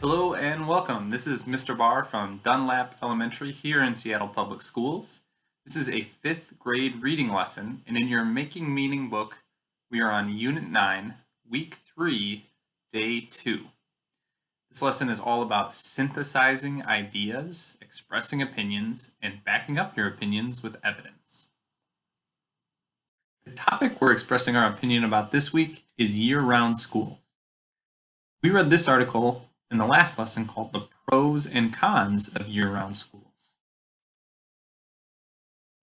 Hello and welcome. This is Mr. Barr from Dunlap Elementary here in Seattle Public Schools. This is a fifth grade reading lesson, and in your Making Meaning book, we are on Unit 9, Week 3, Day 2. This lesson is all about synthesizing ideas, expressing opinions, and backing up your opinions with evidence. The topic we're expressing our opinion about this week is year-round schools. We read this article in the last lesson called The Pros and Cons of Year-Round Schools.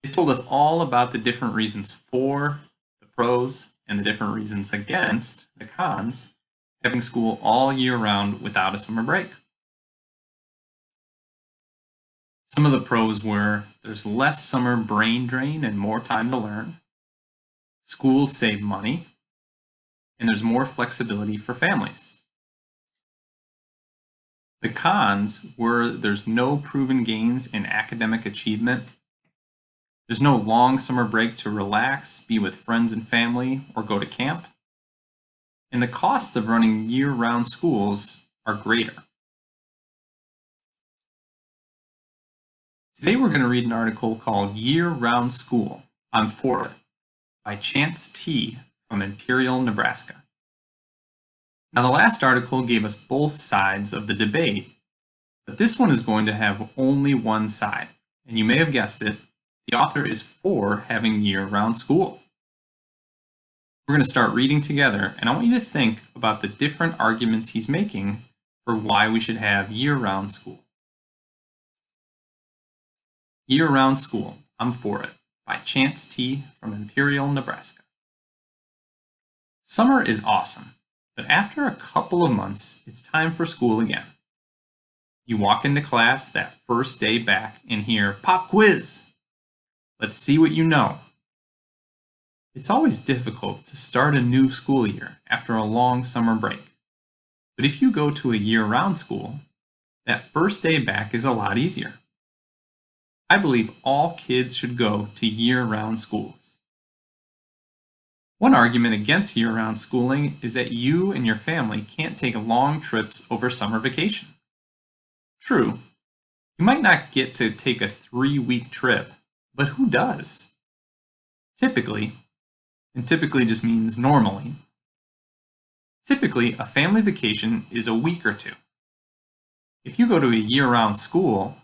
It told us all about the different reasons for, the pros, and the different reasons against, the cons, having school all year round without a summer break. Some of the pros were there's less summer brain drain and more time to learn, schools save money, and there's more flexibility for families. The cons were there's no proven gains in academic achievement. There's no long summer break to relax, be with friends and family, or go to camp. And the costs of running year-round schools are greater. Today we're going to read an article called Year-Round School, For It, by Chance T. from Imperial, Nebraska. Now the last article gave us both sides of the debate, but this one is going to have only one side. And you may have guessed it, the author is for having year-round school. We're going to start reading together, and I want you to think about the different arguments he's making for why we should have year-round school. Year-round school, I'm for it, by Chance T. from Imperial, Nebraska. Summer is awesome. But after a couple of months, it's time for school again. You walk into class that first day back and hear, pop quiz. Let's see what you know. It's always difficult to start a new school year after a long summer break. But if you go to a year-round school, that first day back is a lot easier. I believe all kids should go to year-round schools. One argument against year-round schooling is that you and your family can't take long trips over summer vacation. True, you might not get to take a three-week trip, but who does? Typically, and typically just means normally, typically a family vacation is a week or two. If you go to a year-round school,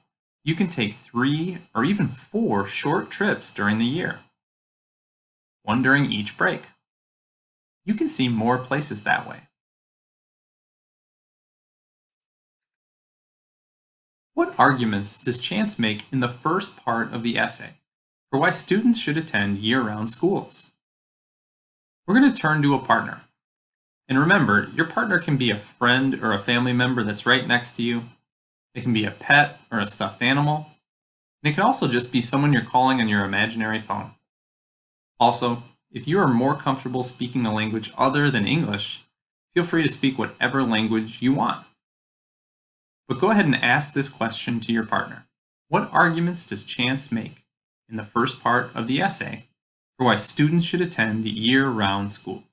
you can take three or even four short trips during the year one during each break. You can see more places that way. What arguments does Chance make in the first part of the essay for why students should attend year-round schools? We're going to turn to a partner. And remember, your partner can be a friend or a family member that's right next to you. It can be a pet or a stuffed animal. And it can also just be someone you're calling on your imaginary phone. Also, if you are more comfortable speaking a language other than English, feel free to speak whatever language you want. But go ahead and ask this question to your partner. What arguments does Chance make in the first part of the essay for why students should attend year-round school?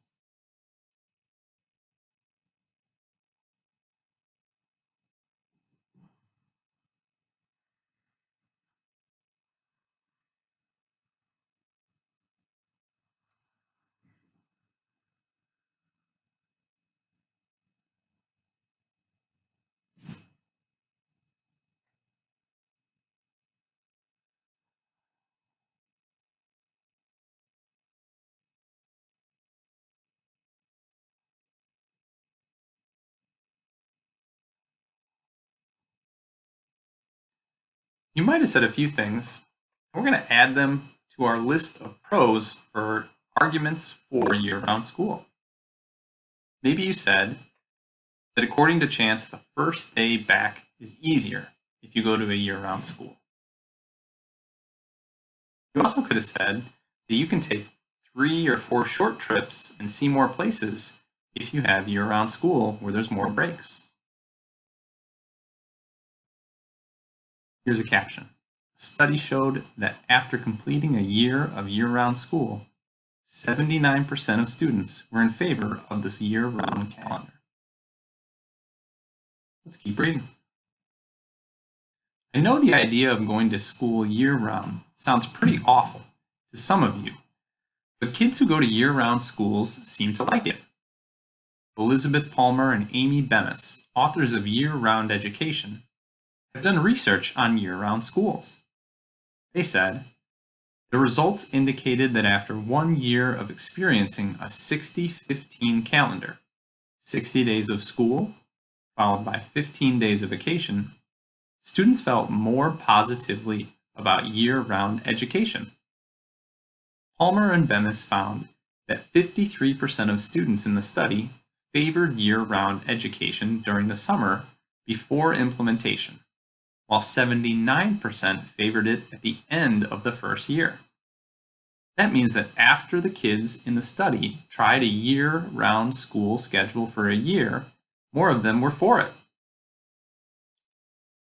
You might have said a few things. We're going to add them to our list of pros for arguments for year-round school. Maybe you said that according to Chance, the first day back is easier if you go to a year-round school. You also could have said that you can take three or four short trips and see more places if you have year-round school where there's more breaks. Here's a caption. A study showed that after completing a year of year-round school, 79% of students were in favor of this year-round calendar. Let's keep reading. I know the idea of going to school year round sounds pretty awful to some of you, but kids who go to year round schools seem to like it. Elizabeth Palmer and Amy Bemis, authors of Year Round Education, have done research on year round schools. They said, the results indicated that after one year of experiencing a 60 15 calendar, 60 days of school, followed by 15 days of vacation, students felt more positively about year round education. Palmer and Bemis found that 53% of students in the study favored year round education during the summer before implementation, while 79% favored it at the end of the first year. That means that after the kids in the study tried a year round school schedule for a year, more of them were for it.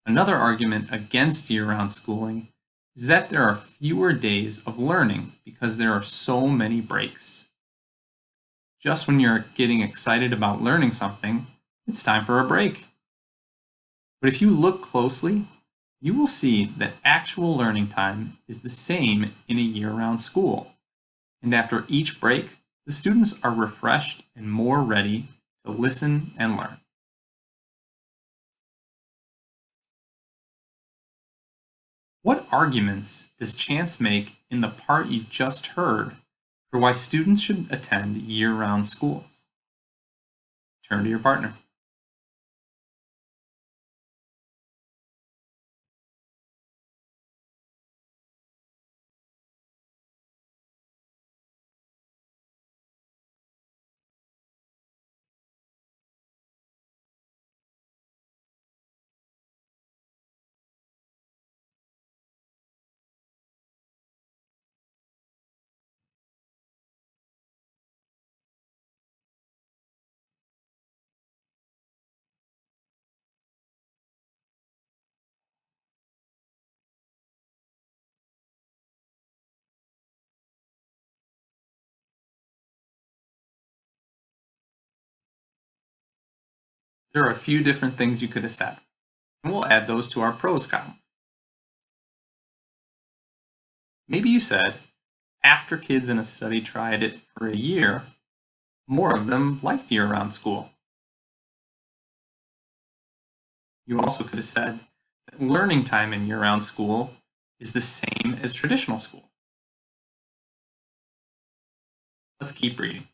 Another argument against year round schooling is that there are fewer days of learning because there are so many breaks. Just when you're getting excited about learning something, it's time for a break. But if you look closely, you will see that actual learning time is the same in a year-round school. And after each break, the students are refreshed and more ready to listen and learn. What arguments does Chance make in the part you just heard for why students should attend year-round schools? Turn to your partner. There are a few different things you could have said, and we'll add those to our pros column. Maybe you said, after kids in a study tried it for a year, more of them liked year-round school. You also could have said that learning time in year-round school is the same as traditional school. Let's keep reading.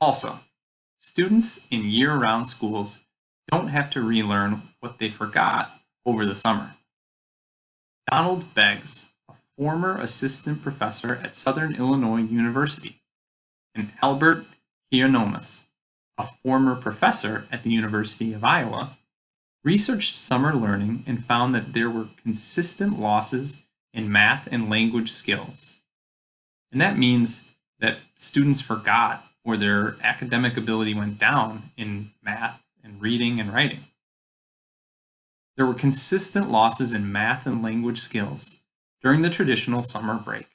Also, Students in year-round schools don't have to relearn what they forgot over the summer. Donald Beggs, a former assistant professor at Southern Illinois University, and Albert Hieronymus, a former professor at the University of Iowa, researched summer learning and found that there were consistent losses in math and language skills. And that means that students forgot or their academic ability went down in math and reading and writing. There were consistent losses in math and language skills during the traditional summer break.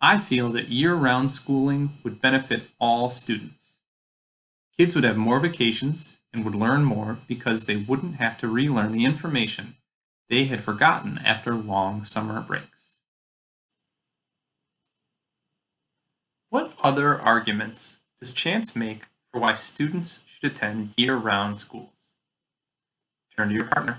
I feel that year-round schooling would benefit all students. Kids would have more vacations and would learn more because they wouldn't have to relearn the information they had forgotten after long summer breaks. What other arguments does Chance make for why students should attend year-round schools? Turn to your partner.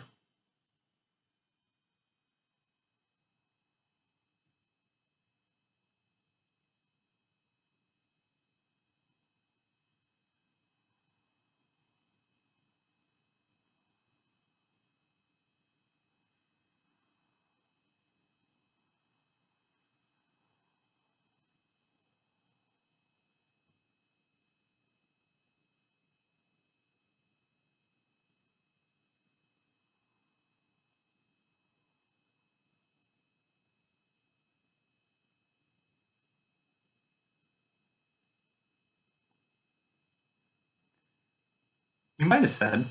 You might have said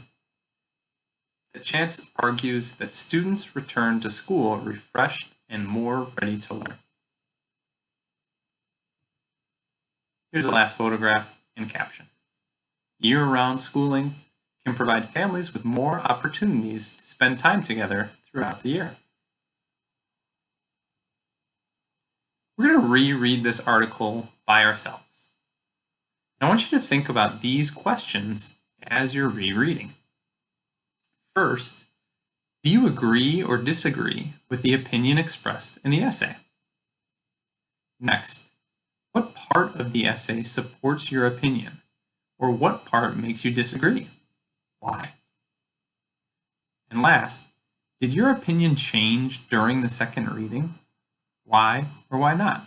that Chance argues that students return to school refreshed and more ready to learn. Here's the last photograph and caption. year-round schooling can provide families with more opportunities to spend time together throughout the year. We're going to reread this article by ourselves. I want you to think about these questions as you're rereading. First, do you agree or disagree with the opinion expressed in the essay? Next, what part of the essay supports your opinion, or what part makes you disagree? Why? And last, did your opinion change during the second reading? Why or why not?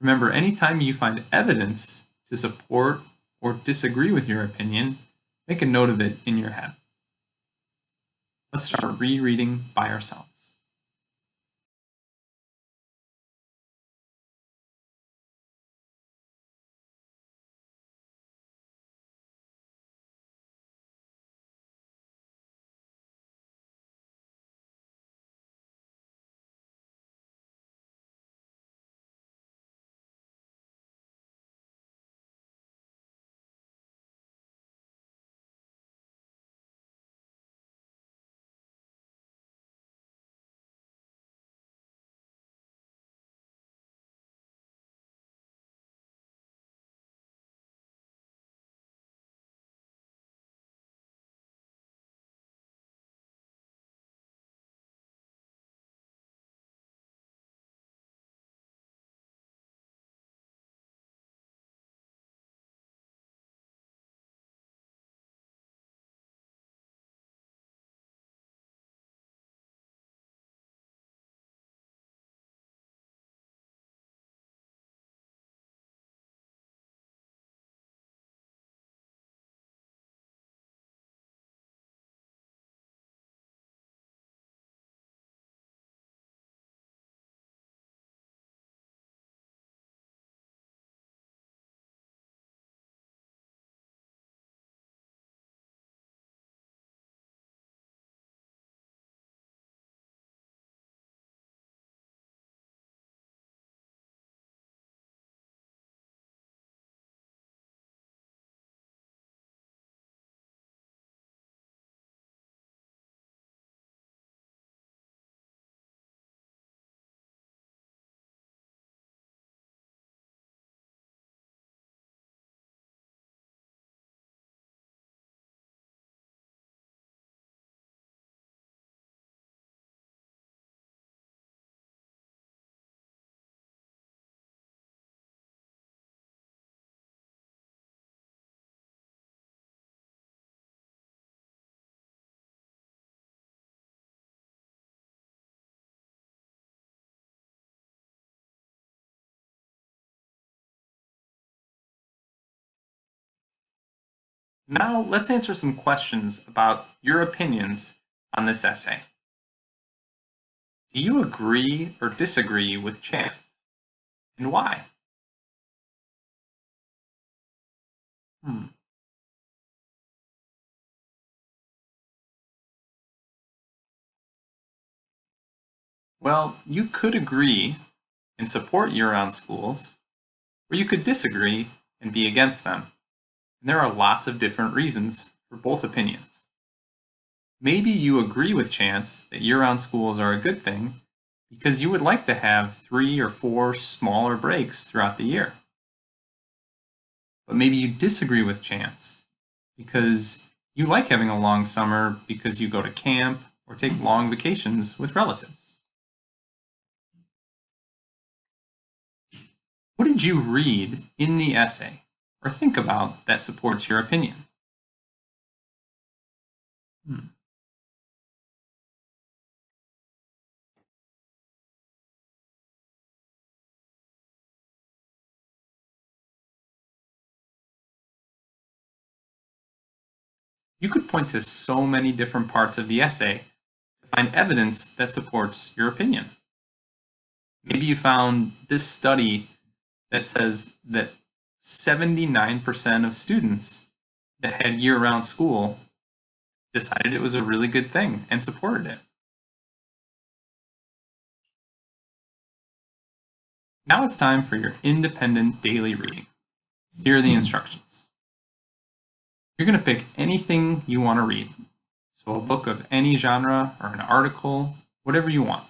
Remember, anytime you find evidence to support or disagree with your opinion, make a note of it in your head. Let's start rereading by ourselves. Now let's answer some questions about your opinions on this essay. Do you agree or disagree with chance? And why? Hmm. Well, you could agree and support year-round schools, or you could disagree and be against them. And there are lots of different reasons for both opinions. Maybe you agree with Chance that year-round schools are a good thing because you would like to have three or four smaller breaks throughout the year. But maybe you disagree with Chance because you like having a long summer because you go to camp or take long vacations with relatives. What did you read in the essay or think about that supports your opinion? Hmm. You could point to so many different parts of the essay to find evidence that supports your opinion. Maybe you found this study that says that 79% of students that had year-round school decided it was a really good thing and supported it. Now it's time for your independent daily reading. Here are the instructions. You're going to pick anything you want to read. So a book of any genre or an article, whatever you want.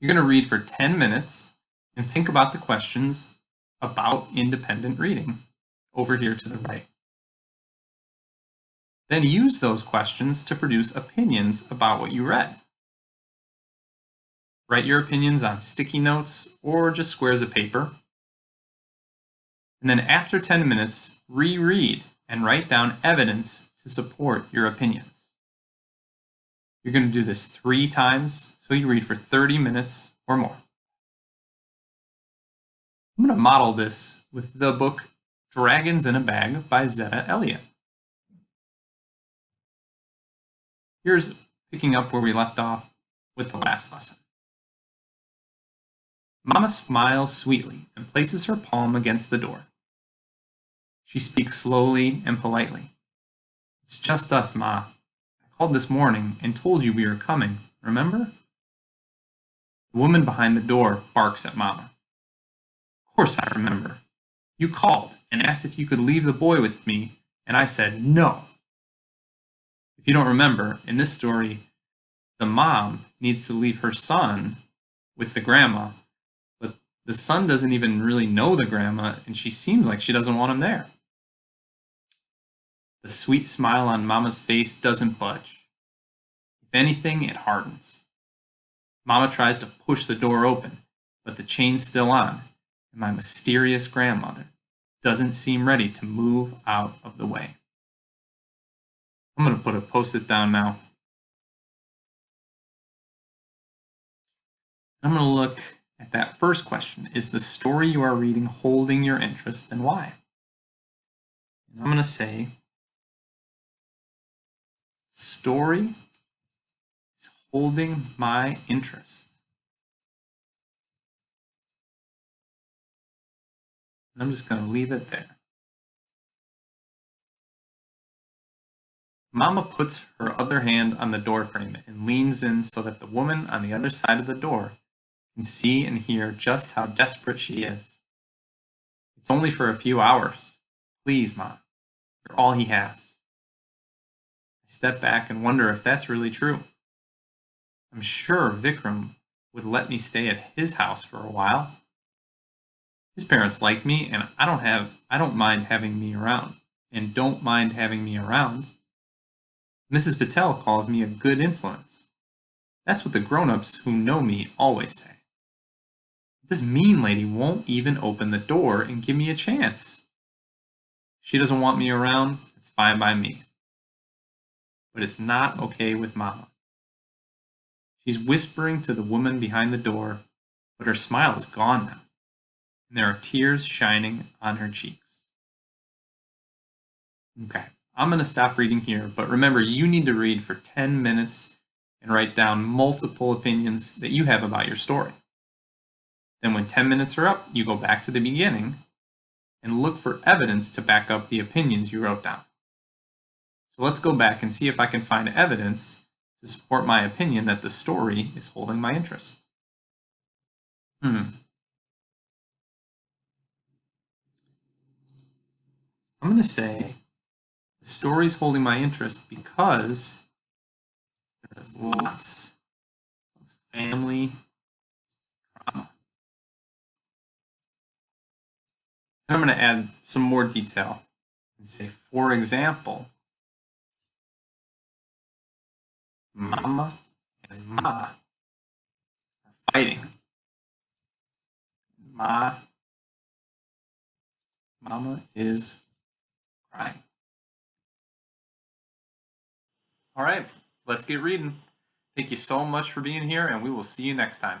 You're going to read for 10 minutes and think about the questions about independent reading over here to the right. Then use those questions to produce opinions about what you read. Write your opinions on sticky notes or just squares of paper. And then after 10 minutes, reread and write down evidence to support your opinions. You're going to do this three times, so you read for 30 minutes or more. I'm going to model this with the book Dragons in a Bag by Zetta Elliott. Here's picking up where we left off with the last lesson. Mama smiles sweetly and places her palm against the door. She speaks slowly and politely. It's just us, Ma. I called this morning and told you we were coming, remember? The woman behind the door barks at Mama. Of course I remember. You called and asked if you could leave the boy with me, and I said no. If you don't remember, in this story, the mom needs to leave her son with the grandma, but the son doesn't even really know the grandma, and she seems like she doesn't want him there. The sweet smile on Mama's face doesn't budge. If anything, it hardens. Mama tries to push the door open, but the chain's still on, and my mysterious grandmother doesn't seem ready to move out of the way. I'm going to put a post-it down now. I'm going to look at that first question. Is the story you are reading holding your interest and why? And I'm going to say story is holding my interest. I'm just going to leave it there. Mama puts her other hand on the doorframe and leans in so that the woman on the other side of the door can see and hear just how desperate she is. It's only for a few hours. Please, Ma. You're all he has. I step back and wonder if that's really true. I'm sure Vikram would let me stay at his house for a while. His parents like me and I don't have I don't mind having me around and don't mind having me around. Mrs. Patel calls me a good influence. That's what the grown-ups who know me always say. This mean lady won't even open the door and give me a chance. She doesn't want me around, it's fine by me. But it's not okay with Mama. She's whispering to the woman behind the door, but her smile is gone now, and there are tears shining on her cheeks. Okay. I'm going to stop reading here, but remember you need to read for 10 minutes and write down multiple opinions that you have about your story. Then when 10 minutes are up, you go back to the beginning and look for evidence to back up the opinions you wrote down. So let's go back and see if I can find evidence to support my opinion that the story is holding my interest. Hmm. I'm going to say the story's holding my interest because there's lots of family drama. I'm going to add some more detail and say, for example, Mama and Ma are fighting. Ma, Mama is crying. All right, let's get reading. Thank you so much for being here, and we will see you next time.